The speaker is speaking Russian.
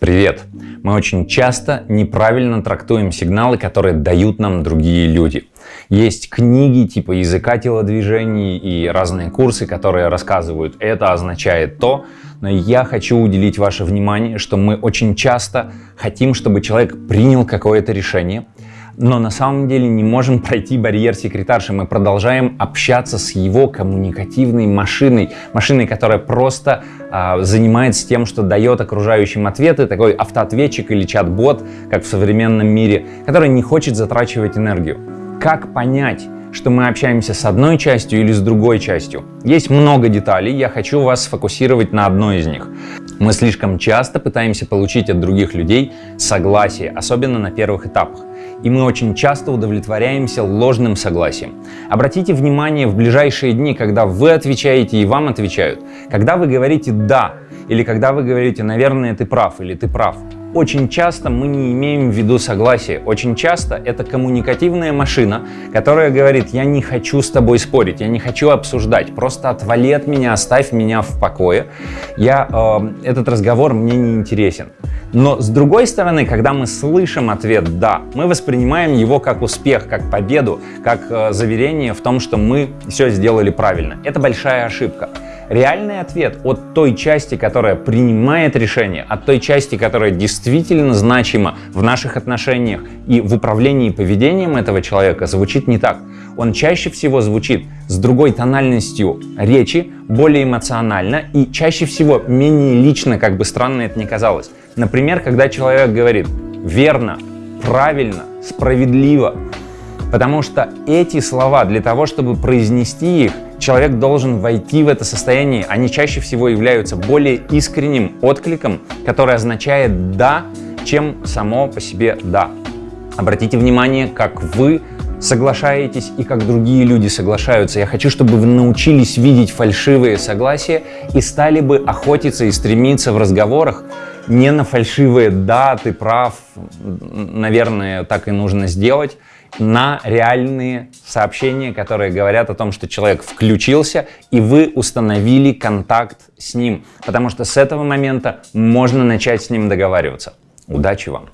Привет! Мы очень часто неправильно трактуем сигналы, которые дают нам другие люди. Есть книги типа языка телодвижений и разные курсы, которые рассказывают, это означает то, но я хочу уделить ваше внимание, что мы очень часто хотим, чтобы человек принял какое-то решение, но на самом деле не можем пройти барьер секретарши. Мы продолжаем общаться с его коммуникативной машиной, машиной, которая просто э, занимается тем, что дает окружающим ответы, такой автоответчик или чат-бот, как в современном мире, который не хочет затрачивать энергию. Как понять, что мы общаемся с одной частью или с другой частью. Есть много деталей, я хочу вас сфокусировать на одной из них. Мы слишком часто пытаемся получить от других людей согласие, особенно на первых этапах и мы очень часто удовлетворяемся ложным согласием. Обратите внимание в ближайшие дни, когда вы отвечаете и вам отвечают, когда вы говорите «да» или когда вы говорите «наверное, ты прав» или «ты прав». Очень часто мы не имеем в виду согласия. Очень часто это коммуникативная машина, которая говорит, я не хочу с тобой спорить, я не хочу обсуждать, просто отвали от меня, оставь меня в покое. Я, э, этот разговор мне не интересен. Но с другой стороны, когда мы слышим ответ «да», мы воспринимаем его как успех, как победу, как э, заверение в том, что мы все сделали правильно. Это большая ошибка. Реальный ответ от той части, которая принимает решение, от той части, которая действительно значима в наших отношениях и в управлении поведением этого человека, звучит не так. Он чаще всего звучит с другой тональностью речи, более эмоционально и чаще всего менее лично, как бы странно это ни казалось. Например, когда человек говорит «верно», «правильно», «справедливо», Потому что эти слова, для того, чтобы произнести их, человек должен войти в это состояние. Они чаще всего являются более искренним откликом, который означает «да», чем само по себе «да». Обратите внимание, как вы соглашаетесь и как другие люди соглашаются. Я хочу, чтобы вы научились видеть фальшивые согласия и стали бы охотиться и стремиться в разговорах не на фальшивые «да, ты прав», наверное, так и нужно сделать, на реальные сообщения, которые говорят о том, что человек включился, и вы установили контакт с ним. Потому что с этого момента можно начать с ним договариваться. Удачи вам!